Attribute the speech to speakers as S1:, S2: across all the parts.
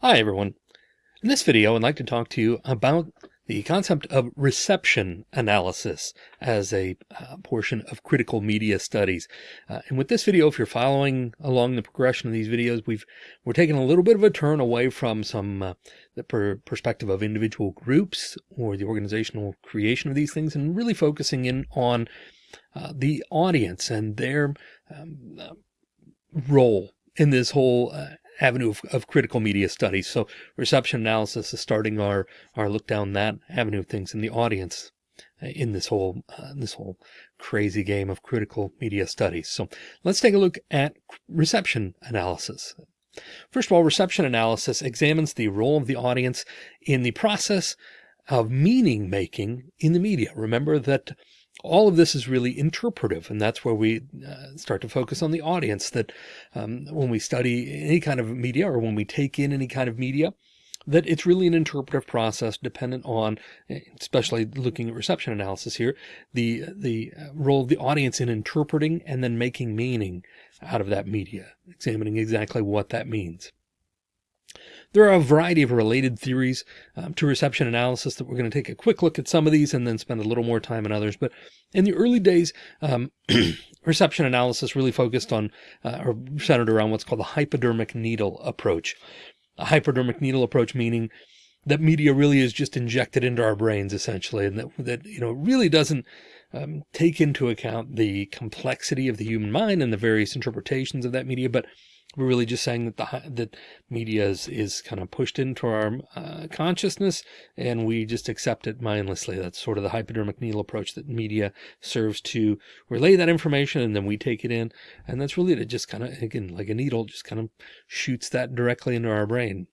S1: Hi everyone. In this video, I'd like to talk to you about the concept of reception analysis as a uh, portion of critical media studies. Uh, and with this video, if you're following along the progression of these videos, we've we're taking a little bit of a turn away from some uh, the per perspective of individual groups or the organizational creation of these things and really focusing in on uh, the audience and their um, uh, role in this whole uh, avenue of, of, critical media studies. So reception analysis is starting our, our look down that avenue of things in the audience uh, in this whole, uh, this whole crazy game of critical media studies. So let's take a look at reception analysis. First of all, reception analysis examines the role of the audience in the process of meaning making in the media. Remember that all of this is really interpretive. And that's where we uh, start to focus on the audience that um, when we study any kind of media or when we take in any kind of media, that it's really an interpretive process dependent on, especially looking at reception analysis here, the, the uh, role of the audience in interpreting and then making meaning out of that media, examining exactly what that means. There are a variety of related theories um, to reception analysis that we're going to take a quick look at some of these and then spend a little more time on others. But in the early days, um, reception analysis really focused on uh, or centered around what's called the hypodermic needle approach. A hypodermic needle approach meaning that media really is just injected into our brains essentially, and that, that you know, really doesn't um, take into account the complexity of the human mind and the various interpretations of that media, but we're really just saying that the that media is, is kind of pushed into our uh, consciousness and we just accept it mindlessly. That's sort of the hypodermic needle approach that media serves to relay that information and then we take it in. And that's really it just kind of, again, like a needle just kind of shoots that directly into our brain.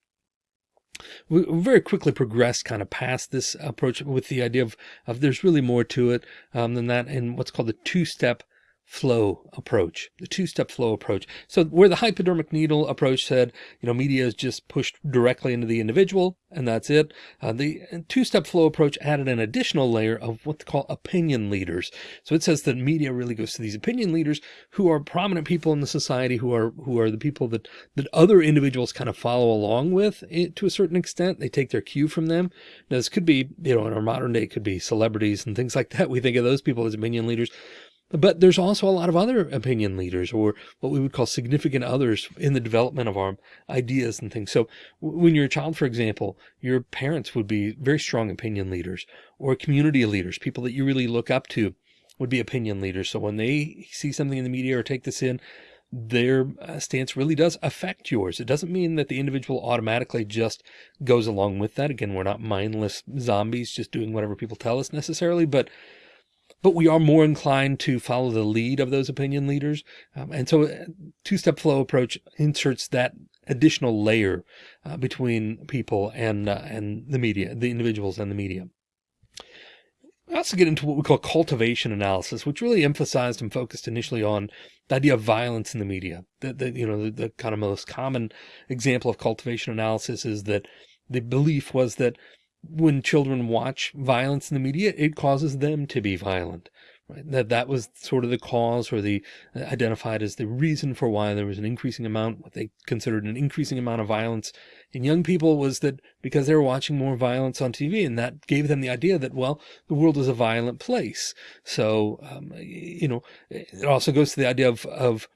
S1: We very quickly progressed kind of past this approach with the idea of, of there's really more to it um, than that in what's called the two-step flow approach, the two-step flow approach. So where the hypodermic needle approach said, you know, media is just pushed directly into the individual and that's it. Uh, the two-step flow approach added an additional layer of what they call opinion leaders. So it says that media really goes to these opinion leaders who are prominent people in the society who are, who are the people that, that other individuals kind of follow along with it, to a certain extent. They take their cue from them. Now this could be, you know, in our modern day, it could be celebrities and things like that. We think of those people as opinion leaders. But there's also a lot of other opinion leaders or what we would call significant others in the development of our ideas and things. So when you're a child, for example, your parents would be very strong opinion leaders or community leaders, people that you really look up to would be opinion leaders. So when they see something in the media or take this in, their uh, stance really does affect yours. It doesn't mean that the individual automatically just goes along with that. Again, we're not mindless zombies just doing whatever people tell us necessarily, but but we are more inclined to follow the lead of those opinion leaders. Um, and so uh, two-step flow approach inserts that additional layer uh, between people and, uh, and the media, the individuals and the media. I also get into what we call cultivation analysis, which really emphasized and focused initially on the idea of violence in the media. The, the you know, the, the kind of most common example of cultivation analysis is that the belief was that when children watch violence in the media, it causes them to be violent. Right? That that was sort of the cause or the uh, identified as the reason for why there was an increasing amount, what they considered an increasing amount of violence in young people was that because they were watching more violence on TV and that gave them the idea that, well, the world is a violent place. So, um, you know, it also goes to the idea of, of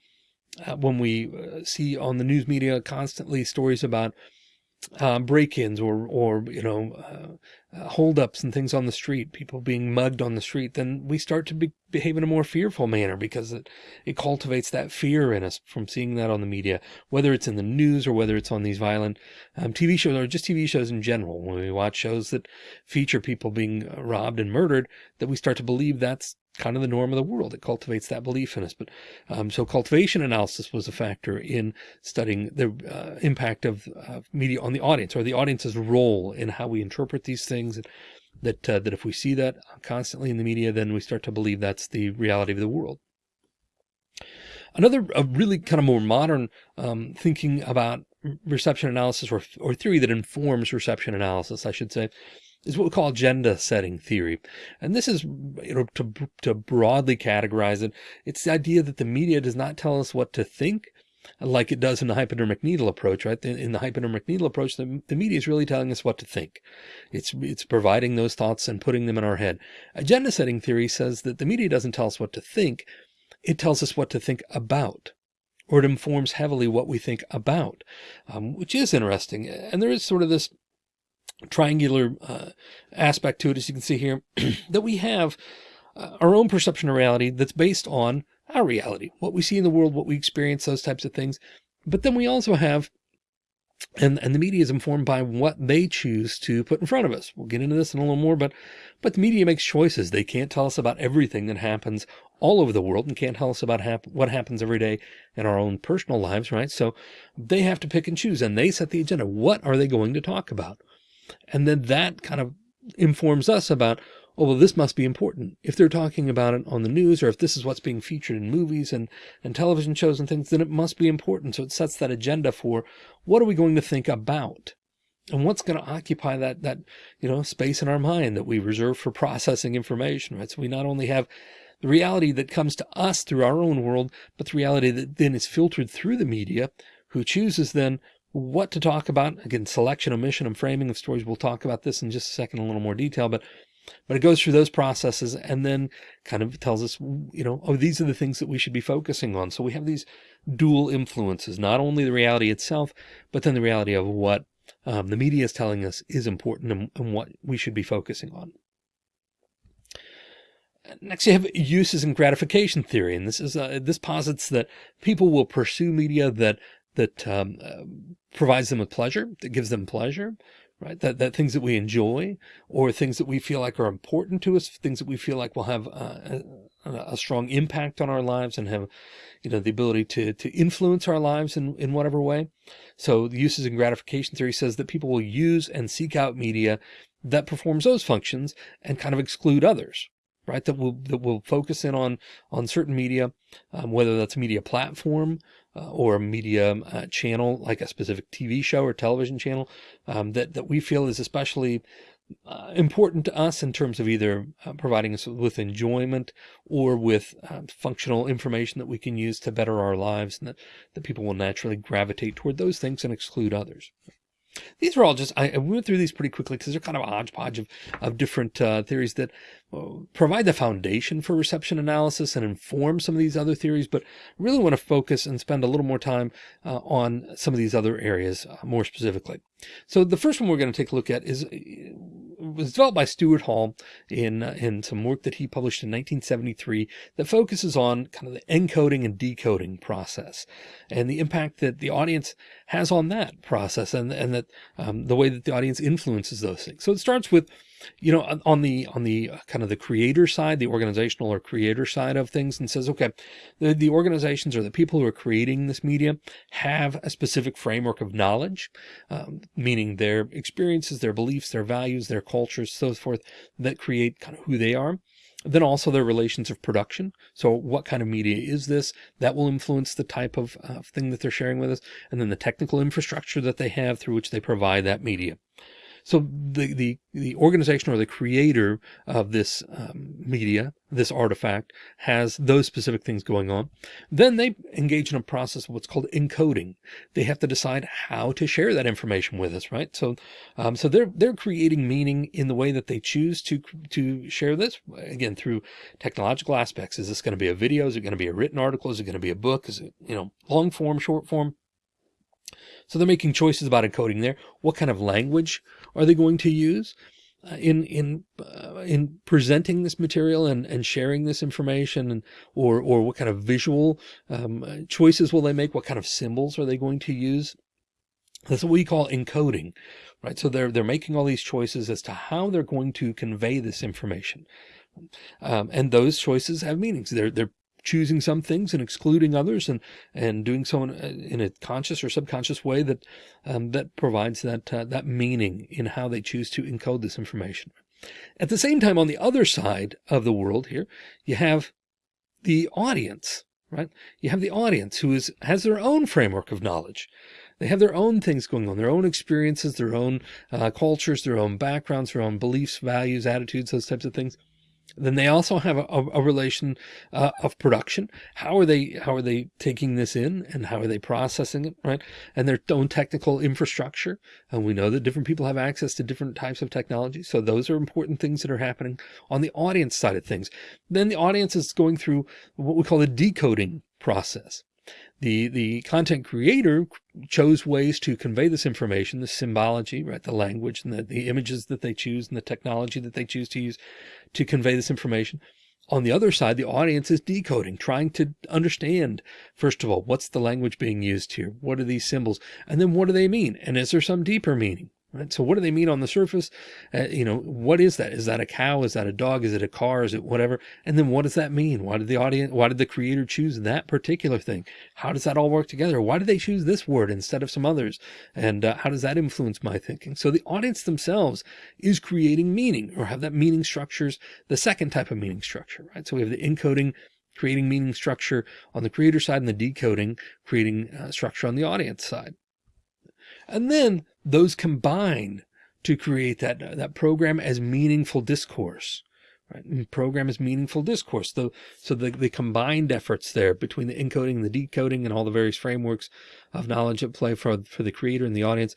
S1: uh, when we uh, see on the news media constantly stories about uh, break-ins or, or, you know, uh, uh, holdups and things on the street, people being mugged on the street, then we start to be, behave in a more fearful manner because it, it cultivates that fear in us from seeing that on the media, whether it's in the news or whether it's on these violent um, TV shows or just TV shows in general. When we watch shows that feature people being robbed and murdered, that we start to believe that's kind of the norm of the world. It cultivates that belief in us. But um, so cultivation analysis was a factor in studying the uh, impact of uh, media on the audience or the audience's role in how we interpret these things. And that, uh, that if we see that constantly in the media, then we start to believe that's the reality of the world. Another a really kind of more modern um, thinking about reception analysis or, or theory that informs reception analysis, I should say, is what we call agenda setting theory. And this is, you know, to, to broadly categorize it, it's the idea that the media does not tell us what to think, like it does in the hypodermic needle approach, right? In the hypodermic needle approach, the, the media is really telling us what to think. It's, it's providing those thoughts and putting them in our head. Agenda setting theory says that the media doesn't tell us what to think. It tells us what to think about or it informs heavily what we think about, um, which is interesting. And there is sort of this triangular uh, aspect to it, as you can see here, that we have uh, our own perception of reality that's based on our reality, what we see in the world, what we experience, those types of things. But then we also have, and, and the media is informed by what they choose to put in front of us. We'll get into this in a little more, but, but the media makes choices. They can't tell us about everything that happens all over the world and can't tell us about hap what happens every day in our own personal lives, right? So they have to pick and choose and they set the agenda. What are they going to talk about? And then that kind of informs us about oh, well, this must be important. If they're talking about it on the news, or if this is what's being featured in movies and, and television shows and things, then it must be important. So it sets that agenda for what are we going to think about? And what's going to occupy that, that, you know, space in our mind that we reserve for processing information, right? So we not only have the reality that comes to us through our own world, but the reality that then is filtered through the media who chooses then what to talk about. Again, selection, omission, and framing of stories. We'll talk about this in just a second, in a little more detail, but but it goes through those processes and then kind of tells us, you know, oh, these are the things that we should be focusing on. So we have these dual influences, not only the reality itself, but then the reality of what um, the media is telling us is important and, and what we should be focusing on. Next, you have uses and gratification theory, and this is uh, this posits that people will pursue media that that um, uh, provides them with pleasure, that gives them pleasure, right? That, that things that we enjoy or things that we feel like are important to us, things that we feel like will have a, a, strong impact on our lives and have, you know, the ability to, to influence our lives in, in whatever way. So the uses and gratification theory says that people will use and seek out media that performs those functions and kind of exclude others, right? That will, that will focus in on, on certain media, um, whether that's a media platform, uh, or a media uh, channel, like a specific TV show or television channel, um, that, that we feel is especially uh, important to us in terms of either uh, providing us with enjoyment or with uh, functional information that we can use to better our lives and that, that people will naturally gravitate toward those things and exclude others. These are all just, I, went through these pretty quickly because they're kind of a hodgepodge of, of different uh, theories that provide the foundation for reception analysis and inform some of these other theories, but really want to focus and spend a little more time uh, on some of these other areas uh, more specifically. So the first one we're going to take a look at is was developed by Stuart Hall in uh, in some work that he published in 1973 that focuses on kind of the encoding and decoding process and the impact that the audience has on that process and and that um, the way that the audience influences those things. So it starts with you know, on the, on the uh, kind of the creator side, the organizational or creator side of things and says, okay, the, the organizations or the people who are creating this media have a specific framework of knowledge, um, meaning their experiences, their beliefs, their values, their cultures, so forth that create kind of who they are. Then also their relations of production. So what kind of media is this? That will influence the type of uh, thing that they're sharing with us. And then the technical infrastructure that they have through which they provide that media. So the, the, the organization or the creator of this um, media, this artifact has those specific things going on. Then they engage in a process of what's called encoding. They have to decide how to share that information with us, right? So, um, so they're, they're creating meaning in the way that they choose to, to share this again, through technological aspects. Is this going to be a video? Is it going to be a written article? Is it going to be a book? Is it, you know, long form, short form? So they're making choices about encoding there. What kind of language are they going to use uh, in in uh, in presenting this material and and sharing this information and or or what kind of visual um, choices will they make? What kind of symbols are they going to use? That's what we call encoding, right? So they're they're making all these choices as to how they're going to convey this information. Um, and those choices have meanings. They're they're choosing some things and excluding others and and doing so in, in a conscious or subconscious way that um, that provides that uh, that meaning in how they choose to encode this information. At the same time, on the other side of the world here, you have the audience, right? You have the audience who is has their own framework of knowledge. They have their own things going on, their own experiences, their own uh, cultures, their own backgrounds, their own beliefs, values, attitudes, those types of things Then they also have a, a relation uh, of production. How are they, how are they taking this in and how are they processing it? Right. And their own technical infrastructure. And we know that different people have access to different types of technology. So those are important things that are happening on the audience side of things. Then the audience is going through what we call the decoding process. The, the content creator chose ways to convey this information, the symbology, right? The language and the, the images that they choose and the technology that they choose to use to convey this information. On the other side, the audience is decoding, trying to understand, first of all, what's the language being used here? What are these symbols? And then what do they mean? And is there some deeper meaning? Right. So what do they mean on the surface? Uh, you know, what is that? Is that a cow? Is that a dog? Is it a car? Is it whatever? And then what does that mean? Why did the audience, why did the creator choose that particular thing? How does that all work together? Why did they choose this word instead of some others? And uh, how does that influence my thinking? So the audience themselves is creating meaning or have that meaning structures, the second type of meaning structure, right? So we have the encoding creating meaning structure on the creator side and the decoding creating uh, structure on the audience side. And then those combine to create that, that program as meaningful discourse. Right? Program as meaningful discourse. The, so the, the combined efforts there between the encoding the decoding and all the various frameworks of knowledge at play for, for the creator and the audience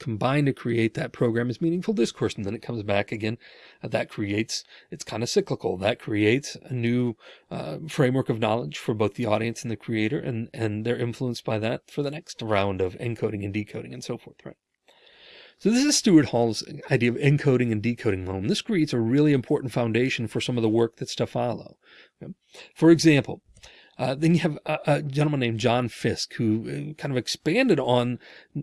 S1: combine to create that program as meaningful discourse. And then it comes back again. Uh, that creates, it's kind of cyclical. That creates a new uh, framework of knowledge for both the audience and the creator. And, and they're influenced by that for the next round of encoding and decoding and so forth. Right. So this is Stuart Hall's idea of encoding and decoding model. This creates a really important foundation for some of the work that's to follow. For example, uh, then you have a, a, gentleman named John Fiske who uh, kind of expanded on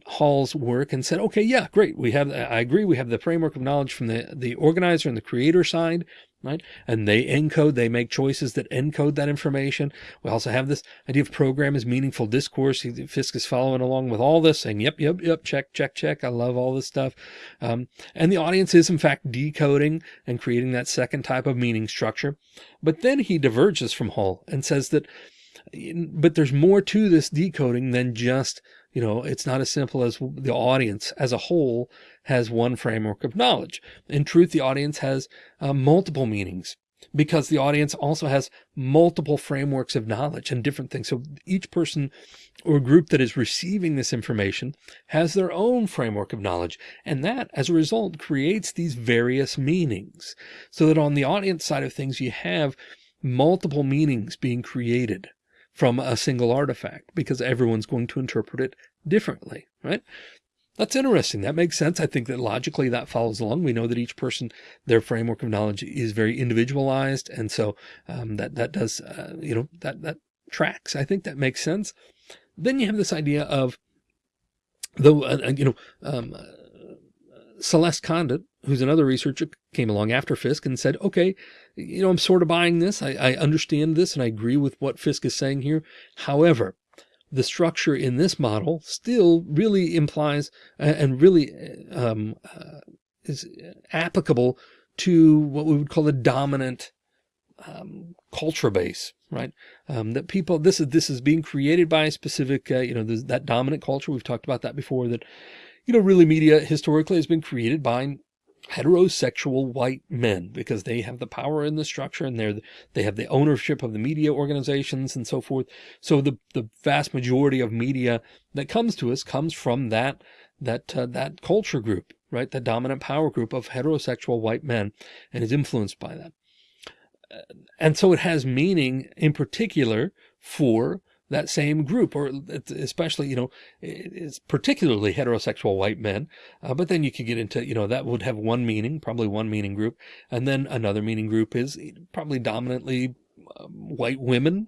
S1: Hall's work and said, okay, yeah, great. We have, I agree. We have the framework of knowledge from the, the organizer and the creator side right? And they encode, they make choices that encode that information. We also have this idea of program as meaningful discourse. Fiske is following along with all this saying, yep, yep, yep, check, check, check. I love all this stuff. Um, and the audience is in fact decoding and creating that second type of meaning structure. But then he diverges from Hall and says that, but there's more to this decoding than just you know, it's not as simple as the audience as a whole has one framework of knowledge. In truth, the audience has uh, multiple meanings because the audience also has multiple frameworks of knowledge and different things. So each person or group that is receiving this information has their own framework of knowledge. And that as a result creates these various meanings so that on the audience side of things, you have multiple meanings being created from a single artifact because everyone's going to interpret it differently, right? That's interesting. That makes sense. I think that logically that follows along. We know that each person, their framework of knowledge is very individualized. And so um, that, that does, uh, you know, that, that tracks. I think that makes sense. Then you have this idea of though, uh, you know, um, uh, Celeste Condit, who's another researcher, came along after Fiske and said, okay, you know, I'm sort of buying this. I, I understand this and I agree with what Fiske is saying here. However, the structure in this model still really implies and really um, uh, is applicable to what we would call a dominant um, culture base, right? Um, that people, this is, this is being created by a specific, uh, you know, that dominant culture. We've talked about that before that, you know, really media historically has been created by heterosexual white men because they have the power in the structure and they're they have the ownership of the media organizations and so forth. So the the vast majority of media that comes to us comes from that that uh, that culture group right? The dominant power group of heterosexual white men and is influenced by that. And so it has meaning in particular for that same group, or especially, you know, it's particularly heterosexual white men. Uh, but then you could get into, you know, that would have one meaning, probably one meaning group. And then another meaning group is probably dominantly um, white women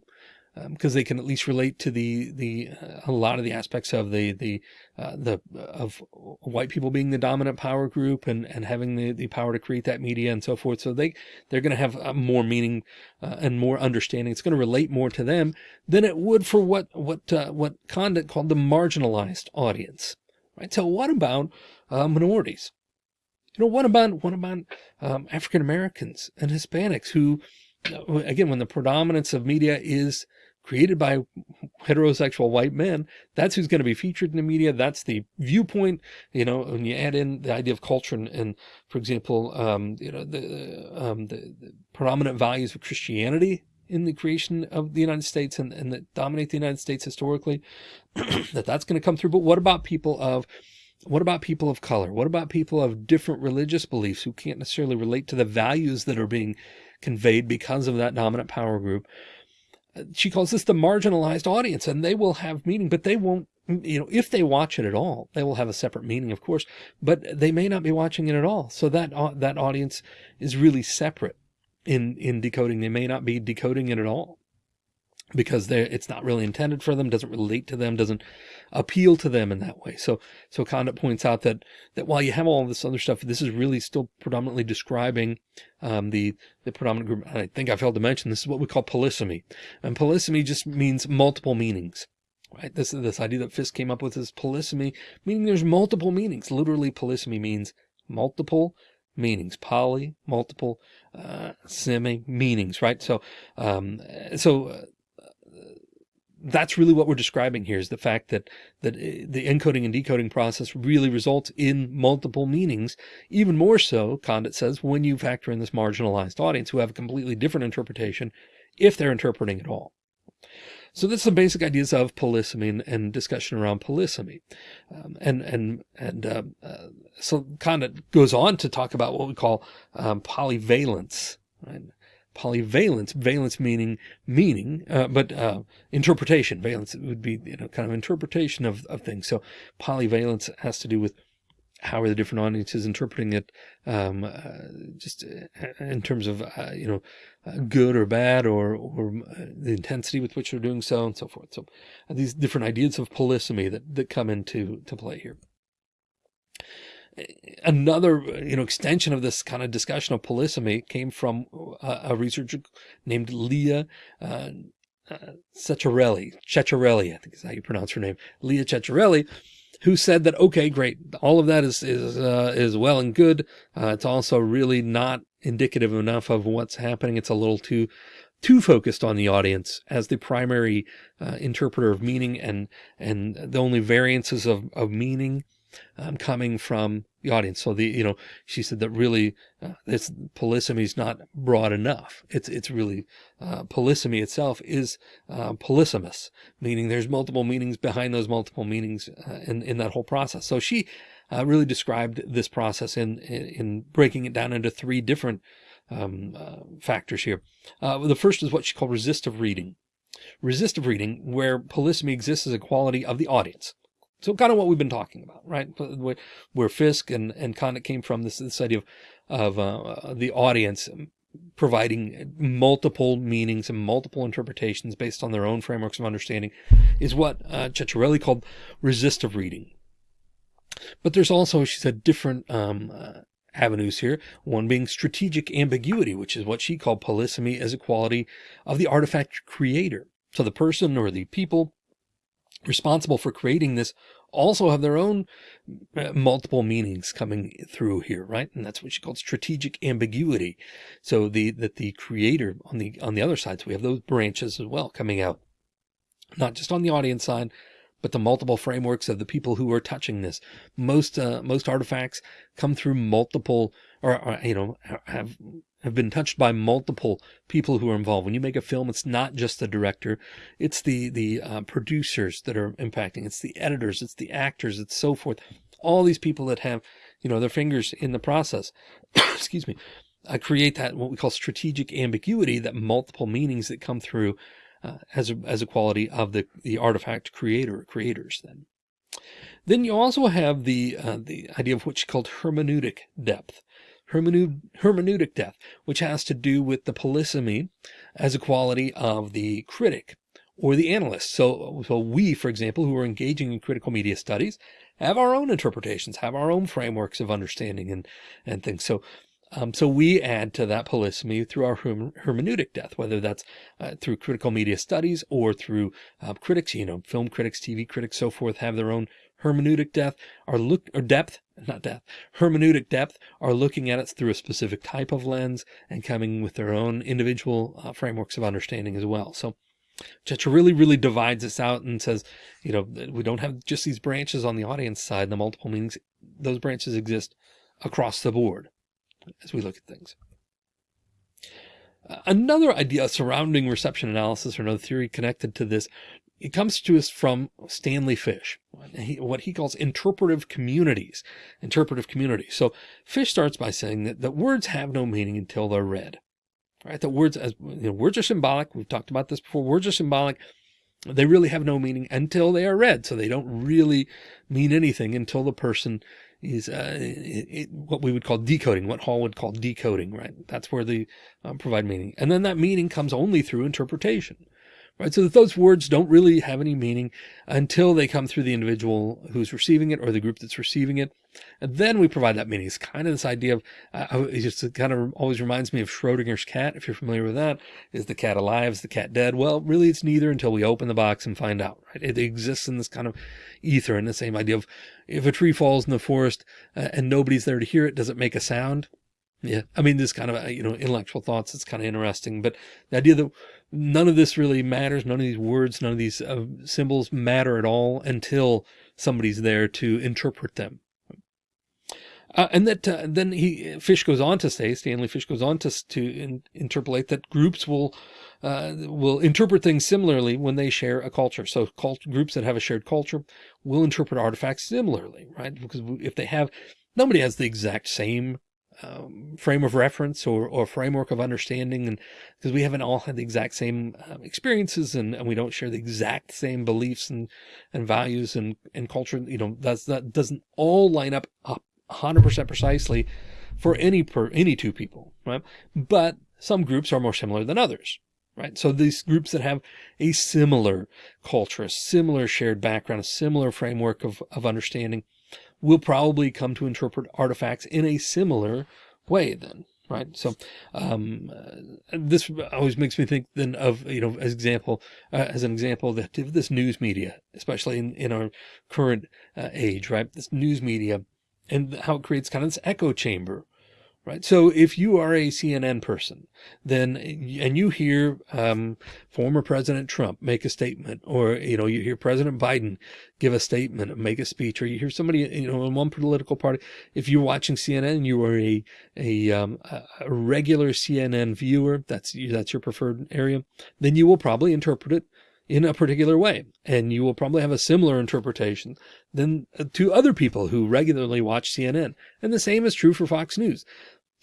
S1: because um, they can at least relate to the the uh, a lot of the aspects of the the uh, the of white people being the dominant power group and and having the the power to create that media and so forth. So they they're going to have uh, more meaning uh, and more understanding. It's going to relate more to them than it would for what what uh, what Condit called the marginalized audience. Right. So what about uh, minorities? You know, what about what about um, African Americans and Hispanics who again, when the predominance of media is created by heterosexual white men, that's who's going to be featured in the media. That's the viewpoint, you know, when you add in the idea of culture and, and for example, um, you know, the, um, the, the, predominant values of Christianity in the creation of the United States and, and that dominate the United States historically, that that's going to come through. But what about people of what about people of color? What about people of different religious beliefs who can't necessarily relate to the values that are being conveyed because of that dominant power group? She calls this the marginalized audience and they will have meaning, but they won't, you know, if they watch it at all, they will have a separate meaning, of course, but they may not be watching it at all. So that, uh, that audience is really separate in, in decoding. They may not be decoding it at all because it's not really intended for them, doesn't relate to them, doesn't appeal to them in that way. So, so Condit points out that, that while you have all this other stuff, this is really still predominantly describing, um, the, the predominant group. I think I failed to mention this is what we call polysemy and polysemy just means multiple meanings. Right. This is this idea that Fiske came up with is polysemy, meaning there's multiple meanings. Literally polysemy means multiple meanings, poly, multiple, uh, semi meanings, right? So, um, so, uh, that's really what we're describing here is the fact that that uh, the encoding and decoding process really results in multiple meanings even more so condit says when you factor in this marginalized audience who have a completely different interpretation if they're interpreting at all. So that's some basic ideas of polysemy and, and discussion around polysemy. Um, and and and uh, uh, so condit goes on to talk about what we call um, polyvalence right polyvalence, valence meaning meaning, uh, but uh, interpretation. Valence would be you know kind of interpretation of, of things. So polyvalence has to do with how are the different audiences interpreting it, um, uh, just uh, in terms of uh, you know uh, good or bad, or or the intensity with which they're doing so, and so forth. So these different ideas of polysemy that that come into to play here another you know extension of this kind of discussion of polysemy came from a, a researcher named Leah uh, uh, Ceccarelli, I think is how you pronounce her name, Leah Ceccarelli, who said that okay, great, all of that is is uh, is well and good. Uh, it's also really not indicative enough of what's happening. It's a little too too focused on the audience as the primary uh, interpreter of meaning and and the only variances of of meaning um, coming from the audience. So the, you know, she said that really uh, this polysemy is not broad enough. It's, it's really, uh, polysemy itself is, uh, polysemous, meaning there's multiple meanings behind those multiple meanings uh, in, in that whole process. So she, uh, really described this process in, in, in, breaking it down into three different, um, uh, factors here. the first is what she called resistive reading. Resistive reading, where polysemy exists as a quality of the audience. So kind of what we've been talking about, right? Where Fiske and, and Condit came from this, this idea of, of uh, the audience providing multiple meanings and multiple interpretations based on their own frameworks of understanding is what uh, called resistive reading. But there's also, she said, different um, uh, avenues here. One being strategic ambiguity, which is what she called polysemy as a quality of the artifact creator. So the person or the people responsible for creating this also have their own uh, multiple meanings coming through here, right? And that's what she called strategic ambiguity. So the, that the creator on the, on the other side, so we have those branches as well coming out, not just on the audience side, but the multiple frameworks of the people who are touching this. Most, uh, most artifacts come through multiple or, or, you know, have have been touched by multiple people who are involved. When you make a film, it's not just the director, it's the, the uh, producers that are impacting. It's the editors, it's the actors, it's so forth. All these people that have, you know, their fingers in the process, excuse me, I create that what we call strategic ambiguity, that multiple meanings that come through uh, as a, as a quality of the, the artifact creator creators then. Then you also have the, uh, the idea of what's called hermeneutic depth hermeneutic death, which has to do with the polysemy as a quality of the critic or the analyst. So, so we, for example, who are engaging in critical media studies, have our own interpretations, have our own frameworks of understanding and, and things. So, um, so we add to that polysemy through our hermeneutic death, whether that's uh, through critical media studies or through uh, critics, you know, film critics, TV critics, so forth, have their own hermeneutic depth are look or depth, not depth, hermeneutic depth are looking at it through a specific type of lens and coming with their own individual uh, frameworks of understanding as well. So Which really, really divides us out and says, you know, we don't have just these branches on the audience side, the multiple meanings, those branches exist across the board as we look at things. Another idea surrounding reception analysis or another theory connected to this, it comes to us from Stanley Fish, what he calls interpretive communities, interpretive communities. So Fish starts by saying that, that words have no meaning until they're read, right? That words, as you know, words are symbolic. We've talked about this before. Words are symbolic. They really have no meaning until they are read. So they don't really mean anything until the person is uh, it, it, what we would call decoding, what Hall would call decoding, right? That's where they um, provide meaning. And then that meaning comes only through interpretation, right? So that those words don't really have any meaning until they come through the individual who's receiving it or the group that's receiving it. And then we provide that meaning. It's kind of this idea of, uh, it just kind of always reminds me of Schrodinger's cat. If you're familiar with that, is the cat alive? Is the cat dead? Well, really it's neither until we open the box and find out, right? It exists in this kind of ether and the same idea of if a tree falls in the forest uh, and nobody's there to hear it, does it make a sound? Yeah. I mean, this kind of, uh, you know, intellectual thoughts, it's kind of interesting, but the idea that none of this really matters. None of these words, none of these uh, symbols matter at all until somebody's there to interpret them. Uh, and that uh, then he Fish goes on to say Stanley Fish goes on to to in, interpolate that groups will uh, will interpret things similarly when they share a culture. So cult, groups that have a shared culture will interpret artifacts similarly, right? Because if they have nobody has the exact same um, frame of reference or, or framework of understanding. And because we haven't all had the exact same um, experiences and, and we don't share the exact same beliefs and, and values and, and culture, you know, that's, that doesn't all line up up 100% precisely for any per any two people, right? But some groups are more similar than others, right? So these groups that have a similar culture, a similar shared background, a similar framework of, of understanding, will probably come to interpret artifacts in a similar way then right? So um, uh, this always makes me think then of you know as example uh, as an example that this news media especially in, in our current uh, age right? This news media and how it creates kind of this echo chamber right? So if you are a CNN person, then, and you hear um, former President Trump make a statement, or, you know, you hear President Biden give a statement, make a speech, or you hear somebody, you know, in one political party, if you're watching CNN, and you are a, a, um, a regular CNN viewer, that's, that's your preferred area, then you will probably interpret it in a particular way. And you will probably have a similar interpretation than uh, to other people who regularly watch CNN. And the same is true for Fox News.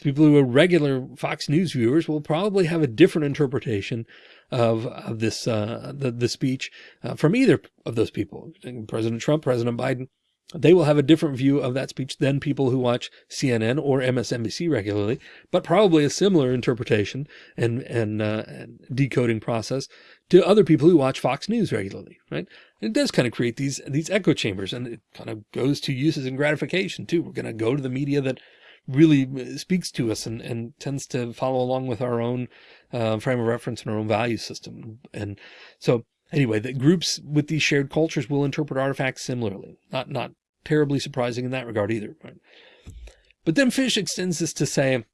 S1: People who are regular Fox News viewers will probably have a different interpretation of, of this, uh, the, the speech uh, from either of those people, President Trump, President Biden, they will have a different view of that speech than people who watch CNN or MSNBC regularly, but probably a similar interpretation and, and, uh, and decoding process to other people who watch Fox News regularly, right? And it does kind of create these, these echo chambers and it kind of goes to uses and gratification too. We're going to go to the media that really speaks to us and, and tends to follow along with our own uh, frame of reference and our own value system. And so Anyway, that groups with these shared cultures will interpret artifacts similarly. Not, not terribly surprising in that regard either. Right? But then Fish extends this to say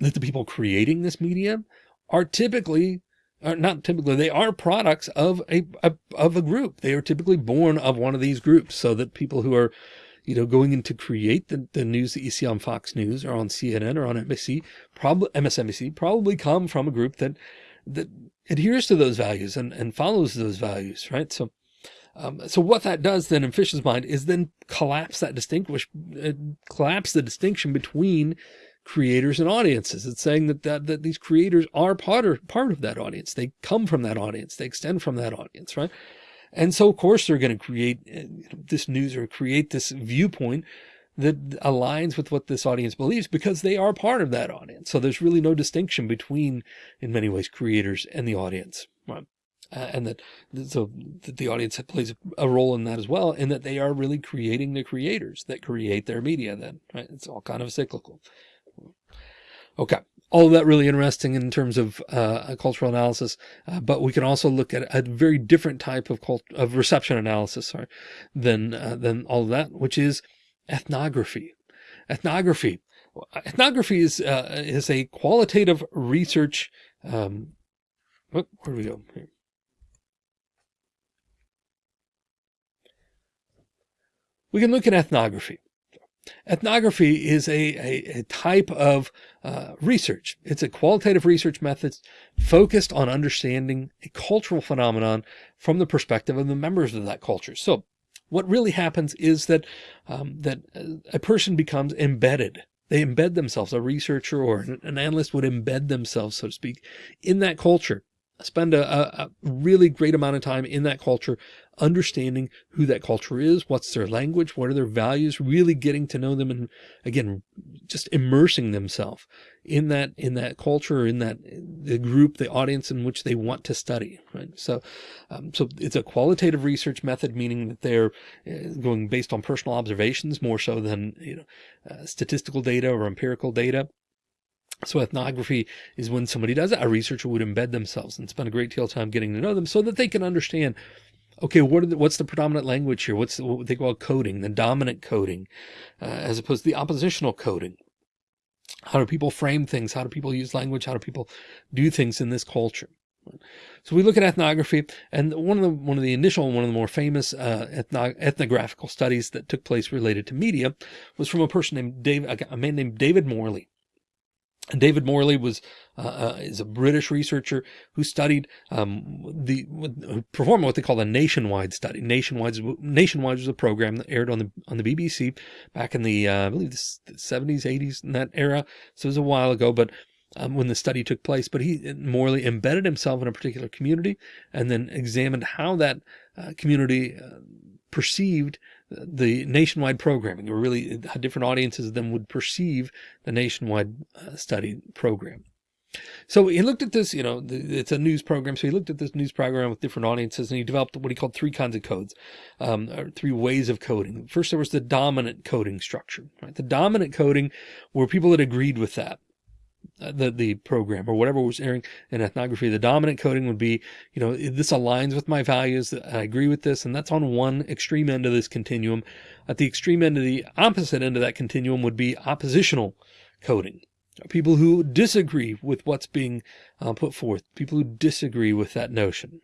S1: that the people creating this media are typically, are not typically, they are products of a, a, of a group. They are typically born of one of these groups so that people who are, you know, going in to create the, the news that you see on Fox News or on CNN or on probably MSNBC, probably come from a group that, that adheres to those values and, and follows those values, right? So, um, so what that does then in Fish's mind is then collapse that distinguish, uh, collapse the distinction between creators and audiences. It's saying that, that, that these creators are part of, part of that audience. They come from that audience. They extend from that audience, right? And so of course they're going to create uh, this news or create this viewpoint that aligns with what this audience believes because they are part of that audience. So there's really no distinction between, in many ways, creators and the audience. Right? Uh, and that so that the audience plays a role in that as well, and that they are really creating the creators that create their media. Then right? it's all kind of cyclical. Okay, all of that really interesting in terms of uh, cultural analysis, uh, but we can also look at a very different type of cult of reception analysis, sorry, than uh, than all of that, which is ethnography. Ethnography. Ethnography is uh, is a qualitative research. Um, where do we go? Here. We can look at ethnography. Ethnography is a, a, a type of uh, research. It's a qualitative research method focused on understanding a cultural phenomenon from the perspective of the members of that culture. So what really happens is that um, that a person becomes embedded. They embed themselves. A researcher or an analyst would embed themselves, so to speak, in that culture spend a, a, really great amount of time in that culture, understanding who that culture is, what's their language, what are their values, really getting to know them and again, just immersing themselves in that, in that culture, in that the group, the audience in which they want to study. Right. So, um, so it's a qualitative research method, meaning that they're uh, going based on personal observations more so than, you know, uh, statistical data or empirical data. So ethnography is when somebody does it, a researcher would embed themselves and spend a great deal of time getting to know them so that they can understand, okay, what the, what's the predominant language here? What's the, what they call coding, the dominant coding, uh, as opposed to the oppositional coding? How do people frame things? How do people use language? How do people do things in this culture? So we look at ethnography and one of the, one of the initial, one of the more famous, uh, ethno ethnographical studies that took place related to media was from a person named Dave, a man named David Morley. David Morley was uh, uh, is a British researcher who studied um, the who performed what they call a nationwide study. Nationwide nationwide was a program that aired on the on the BBC back in the uh, I believe the 70s, 80s in that era. So it was a while ago, but um, when the study took place. But he Morley embedded himself in a particular community and then examined how that uh, community uh, perceived the nationwide programming or really how different audiences then would perceive the nationwide uh, study program. So he looked at this, you know, it's a news program. So he looked at this news program with different audiences and he developed what he called three kinds of codes, um, or three ways of coding. First, there was the dominant coding structure, right? The dominant coding were people that agreed with that. Uh, the the program or whatever was airing in ethnography the dominant coding would be you know this aligns with my values i agree with this and that's on one extreme end of this continuum. At the extreme end of the opposite end of that continuum would be oppositional coding. People who disagree with what's being uh, put forth people who disagree with that notion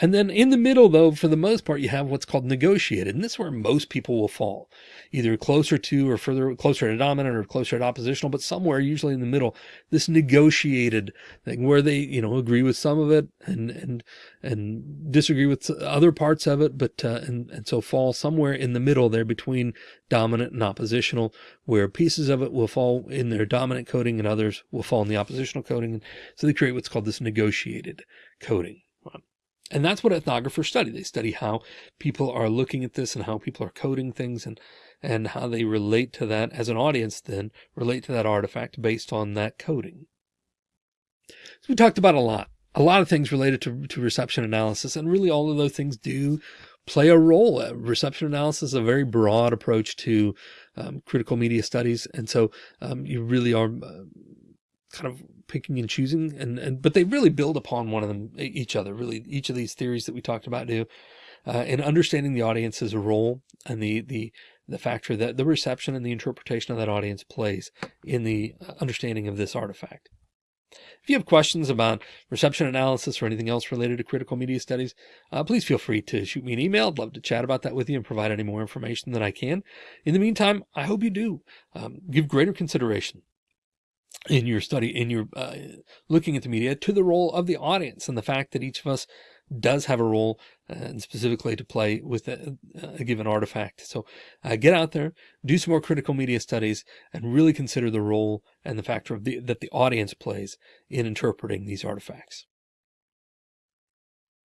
S1: and then in the middle, though, for the most part, you have what's called negotiated. And this is where most people will fall either closer to or further closer to dominant or closer to oppositional, but somewhere usually in the middle, this negotiated thing where they, you know, agree with some of it and, and, and disagree with other parts of it. But, uh, and, and so fall somewhere in the middle there between dominant and oppositional, where pieces of it will fall in their dominant coding and others will fall in the oppositional coding. So they create what's called this negotiated coding. And that's what ethnographers study. They study how people are looking at this and how people are coding things and, and how they relate to that as an audience then relate to that artifact based on that coding. So we talked about a lot, a lot of things related to, to reception analysis and really all of those things do play a role. Uh, reception analysis is a very broad approach to um, critical media studies. And so um, you really are uh, kind of picking and choosing and, and but they really build upon one of them each other really each of these theories that we talked about do uh, and understanding the audience's role and the the the factor that the reception and the interpretation of that audience plays in the uh, understanding of this artifact if you have questions about reception analysis or anything else related to critical media studies, uh, please feel free to shoot me an email. I'd love to chat about that with you and provide any more information that I can. In the meantime, I hope you do um, give greater consideration in your study, in your uh, looking at the media to the role of the audience and the fact that each of us does have a role uh, and specifically to play with a, a given artifact. So uh, get out there, do some more critical media studies and really consider the role and the factor of the, that the audience plays in interpreting these artifacts.